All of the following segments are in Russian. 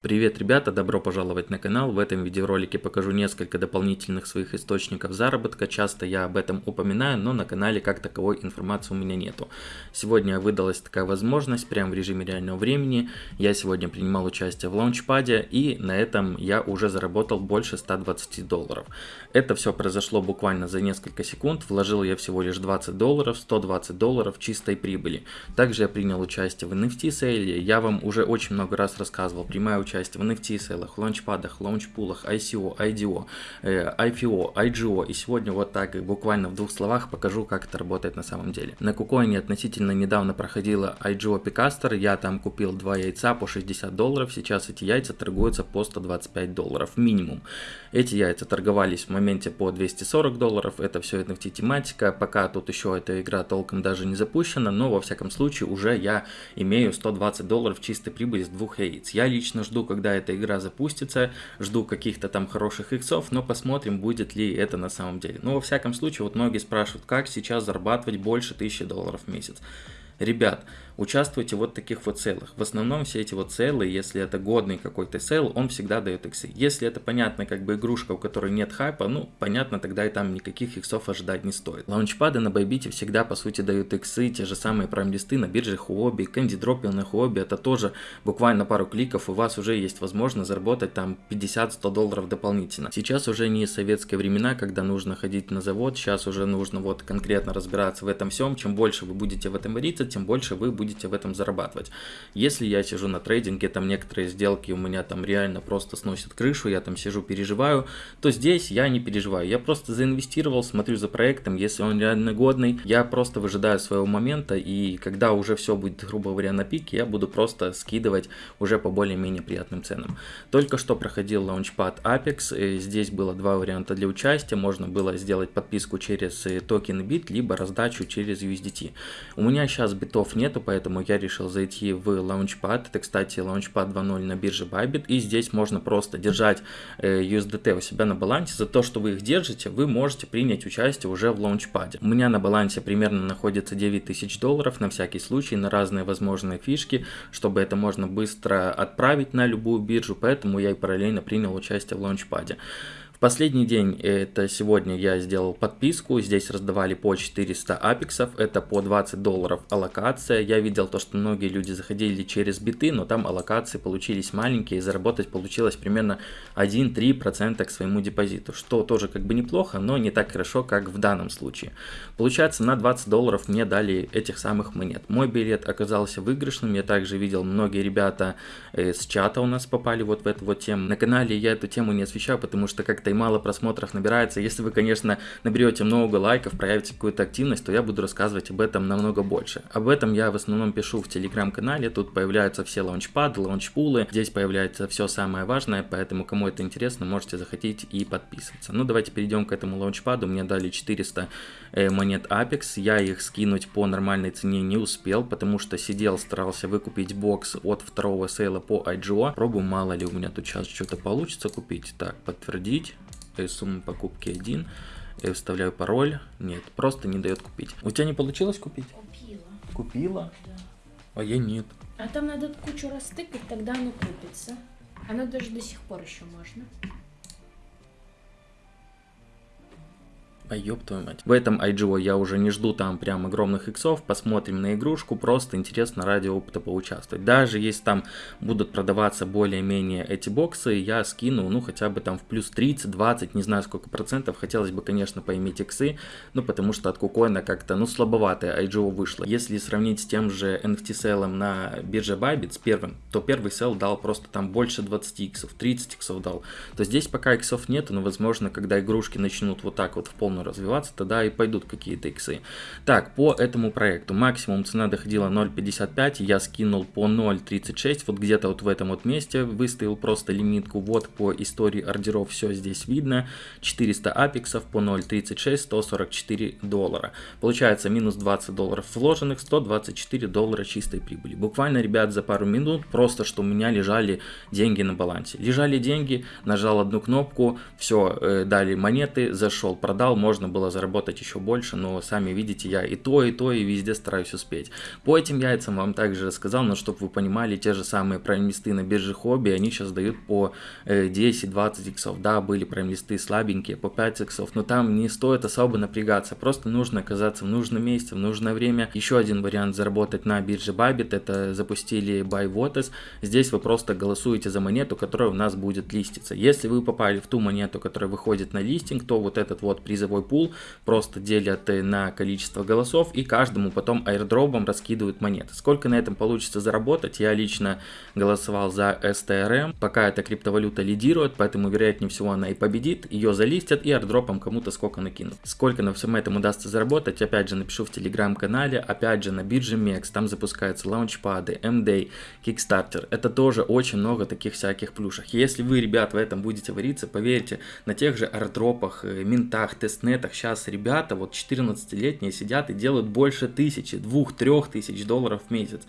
Привет, ребята! Добро пожаловать на канал. В этом видеоролике покажу несколько дополнительных своих источников заработка. Часто я об этом упоминаю, но на канале как таковой информации у меня нету. Сегодня выдалась такая возможность, прямо в режиме реального времени. Я сегодня принимал участие в лаунчпаде, и на этом я уже заработал больше 120 долларов. Это все произошло буквально за несколько секунд. Вложил я всего лишь 20 долларов, 120 долларов чистой прибыли. Также я принял участие в NFT сейле. Я вам уже очень много раз рассказывал, принимаю участие в NFT сейлах, лаунчпадах, лаунчпулах, ICO, IDO, э, IPO, IGO. И сегодня вот так буквально в двух словах покажу, как это работает на самом деле. На Кукоине относительно недавно проходила IGO Picaster. Я там купил два яйца по 60 долларов. Сейчас эти яйца торгуются по 125 долларов минимум. Эти яйца торговались в моменте по 240 долларов. Это все NFT тематика. Пока тут еще эта игра толком даже не запущена, но во всяком случае уже я имею 120 долларов чистой прибыли с двух яиц. Я лично жду жду, когда эта игра запустится, жду каких-то там хороших иксов, но посмотрим, будет ли это на самом деле. Но во всяком случае, вот многие спрашивают, как сейчас зарабатывать больше 1000 долларов в месяц. Ребят, участвуйте в вот таких вот целых. В основном все эти вот целы, если это годный какой-то сел, он всегда дает иксы. Если это понятно, как бы игрушка, у которой нет хайпа, ну, понятно, тогда и там никаких иксов ожидать не стоит. Лаунчпады на Байбите всегда, по сути, дают иксы, те же самые прайм-листы на бирже Huobi, Candy Dropping на Huobi, это тоже буквально пару кликов, у вас уже есть возможность заработать там 50-100 долларов дополнительно. Сейчас уже не советские времена, когда нужно ходить на завод, сейчас уже нужно вот конкретно разбираться в этом всем, чем больше вы будете в этом вариться, тем больше вы будете в этом зарабатывать. Если я сижу на трейдинге, там некоторые сделки у меня там реально просто сносят крышу, я там сижу, переживаю, то здесь я не переживаю. Я просто заинвестировал, смотрю за проектом, если он реально годный, я просто выжидаю своего момента, и когда уже все будет, грубо говоря, на пике, я буду просто скидывать уже по более-менее приятным ценам. Только что проходил Launchpad Apex, здесь было два варианта для участия, можно было сделать подписку через э, токен бит, либо раздачу через USDT. У меня сейчас битов нету, поэтому я решил зайти в Launchpad. Это, кстати, Launchpad 2.0 на бирже Bybit. И здесь можно просто держать э, USDT у себя на балансе. За то, что вы их держите, вы можете принять участие уже в Launchpad. У меня на балансе примерно находится 9000 долларов на всякий случай, на разные возможные фишки, чтобы это можно быстро отправить на любую биржу. Поэтому я и параллельно принял участие в Launchpad. Последний день, это сегодня я сделал подписку, здесь раздавали по 400 апексов, это по 20 долларов аллокация. Я видел то, что многие люди заходили через биты, но там аллокации получились маленькие, и заработать получилось примерно 1-3% к своему депозиту, что тоже как бы неплохо, но не так хорошо, как в данном случае. Получается, на 20 долларов мне дали этих самых монет. Мой билет оказался выигрышным, я также видел, многие ребята э, с чата у нас попали вот в эту вот тему. На канале я эту тему не освещаю, потому что как-то и мало просмотров набирается. Если вы, конечно, наберете много лайков, проявите какую-то активность, то я буду рассказывать об этом намного больше. Об этом я в основном пишу в телеграм-канале, тут появляются все лаунчпады, лаунчпулы, здесь появляется все самое важное, поэтому кому это интересно, можете заходить и подписываться. Ну, давайте перейдем к этому лаунчпаду, мне дали 400 э, монет Apex, я их скинуть по нормальной цене не успел, потому что сидел, старался выкупить бокс от второго сейла по IGO, пробую, мало ли у меня тут сейчас что-то получится купить. Так, подтвердить суммы покупки 1, я вставляю пароль, нет, просто не дает купить. У тебя не получилось купить? Купила. Купила? Да. А я нет. А там надо кучу растыкать, тогда оно купится. Оно даже до сих пор еще можно. А ёб твою мать. В этом IGO я уже не жду там прям огромных иксов, посмотрим на игрушку, просто интересно ради опыта поучаствовать. Даже если там будут продаваться более-менее эти боксы, я скину, ну, хотя бы там в плюс 30, 20, не знаю сколько процентов. Хотелось бы, конечно, поиметь иксы, ну, потому что от кукоина как-то, ну, слабоватое IGO вышло. Если сравнить с тем же NFT селом на бирже Bybit, первым, то первый сел дал просто там больше 20 иксов, 30 иксов дал. То здесь пока иксов нет, но, возможно, когда игрушки начнут вот так вот в полную развиваться, тогда и пойдут какие-то иксы. Так, по этому проекту максимум цена доходила 0.55, я скинул по 0.36, вот где-то вот в этом вот месте выставил просто лимитку, вот по истории ордеров все здесь видно, 400 апексов по 0.36, 144 доллара. Получается минус 20 долларов вложенных, 124 доллара чистой прибыли. Буквально, ребят, за пару минут просто, что у меня лежали деньги на балансе. Лежали деньги, нажал одну кнопку, все, э, дали монеты, зашел, продал, можно было заработать еще больше, но сами видите, я и то, и то, и везде стараюсь успеть. По этим яйцам вам также рассказал, но чтобы вы понимали, те же самые прайм-листы на бирже хобби, они сейчас дают по 10-20 э, иксов, да, были прайм-листы слабенькие, по 5 иксов, но там не стоит особо напрягаться, просто нужно оказаться в нужном месте, в нужное время. Еще один вариант заработать на бирже Bybit, это запустили Buy Votes, здесь вы просто голосуете за монету, которая у нас будет листиться. Если вы попали в ту монету, которая выходит на листинг, то вот этот вот призовой пул просто делят на количество голосов и каждому потом аирдропом раскидывают монеты. Сколько на этом получится заработать, я лично голосовал за STRM, пока эта криптовалюта лидирует, поэтому вероятнее всего она и победит, ее залистят и аирдропом кому-то сколько накинут. Сколько на всем этом удастся заработать, опять же напишу в телеграм-канале, опять же на бирже MEX, там запускаются лаунчпады, MDay, Kickstarter, это тоже очень много таких всяких плюшек. Если вы, ребят, в этом будете вариться, поверьте, на тех же аирдропах, э, минтах, тестнетах сейчас ребята, вот 14-летние сидят и делают больше тысячи, двух, трех тысяч долларов в месяц.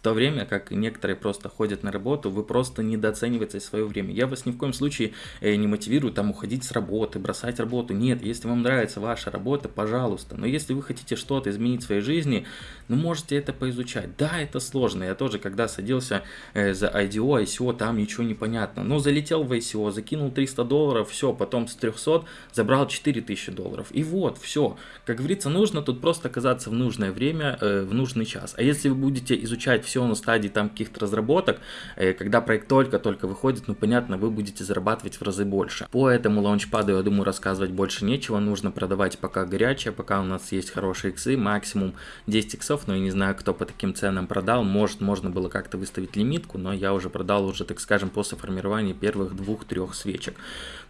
В то время как некоторые просто ходят на работу, вы просто недооцениваете свое время. Я вас ни в коем случае э, не мотивирую там уходить с работы, бросать работу. Нет, если вам нравится ваша работа, пожалуйста. Но если вы хотите что-то изменить в своей жизни, ну можете это поизучать. Да, это сложно. Я тоже, когда садился э, за IDO, ICO, там ничего не понятно. Но залетел в ICO, закинул 300 долларов, все, потом с 300 забрал 4000 долларов. И вот, все. Как говорится, нужно тут просто оказаться в нужное время, э, в нужный час. А если вы будете изучать все на стадии там каких-то разработок, э, когда проект только-только выходит, ну понятно, вы будете зарабатывать в разы больше. По этому лаунчпаду, я думаю, рассказывать больше нечего, нужно продавать пока горячее, пока у нас есть хорошие иксы, максимум 10 иксов, но я не знаю, кто по таким ценам продал, может, можно было как-то выставить лимитку, но я уже продал уже, так скажем, после формирования первых двух-трех свечек.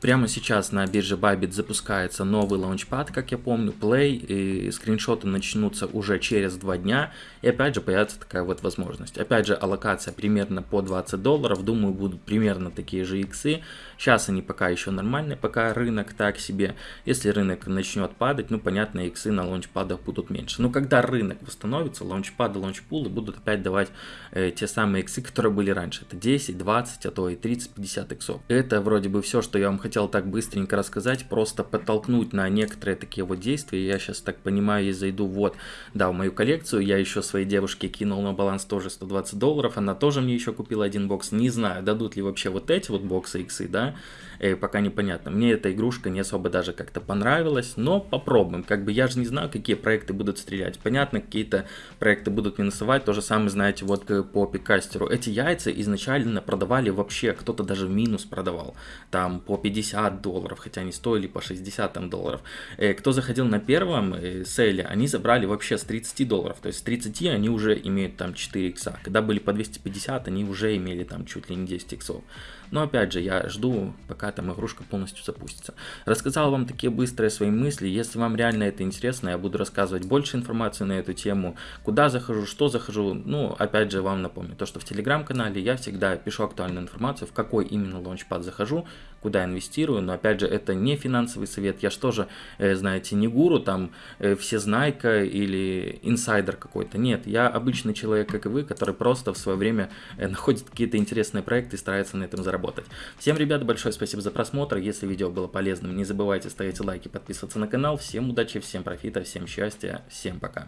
Прямо сейчас на бирже Bybit запускается новый лаунчпад, как я помню, Play, и скриншоты начнутся уже через два дня, и опять же появится такая вот возможность. Опять же, аллокация примерно по 20 долларов, думаю, будут примерно такие же иксы. Сейчас они пока еще нормальные, пока рынок так себе. Если рынок начнет падать, ну, понятно, иксы на лаунчпадах будут меньше. Но когда рынок восстановится, лаунчпады, лаунчпулы будут опять давать э, те самые иксы, которые были раньше. Это 10, 20, а то и 30, 50 иксов. Это вроде бы все, что я вам хотел так быстренько рассказать, просто подтолкнуть на некоторые такие вот действия. Я сейчас так понимаю, и зайду вот, да, в мою коллекцию. Я еще своей девушке кинул на баланс тоже 120 долларов, она тоже мне еще купила один бокс, не знаю, дадут ли вообще вот эти вот боксы иксы, да, э, пока непонятно. Мне эта игрушка не особо даже как-то понравилась, но попробуем, как бы я же не знаю, какие проекты будут стрелять, понятно, какие-то проекты будут минусовать, то же самое, знаете, вот э, по пикастеру, эти яйца изначально продавали вообще, кто-то даже в минус продавал, там по 50 долларов, хотя они стоили по 60 там, долларов. Э, кто заходил на первом э, селе, они забрали вообще с 30 долларов, то есть с 30 они уже имеют там 4 икса. Когда были по 250, они уже имели там чуть ли не 10 иксов. Но опять же, я жду, пока там игрушка полностью запустится. Рассказал вам такие быстрые свои мысли. Если вам реально это интересно, я буду рассказывать больше информации на эту тему. Куда захожу, что захожу. Ну, опять же, вам напомню, то, что в телеграм-канале я всегда пишу актуальную информацию, в какой именно лаунчпад захожу, куда инвестирую. Но опять же, это не финансовый совет. Я же тоже, э, знаете, не гуру, там, э, всезнайка или инсайдер какой-то. Нет, я обычный человек, как и вы, который просто в свое время э, находит какие-то интересные проекты и старается на этом заработать работать. Всем, ребят, большое спасибо за просмотр. Если видео было полезным, не забывайте ставить лайки, подписываться на канал. Всем удачи, всем профита, всем счастья, всем пока.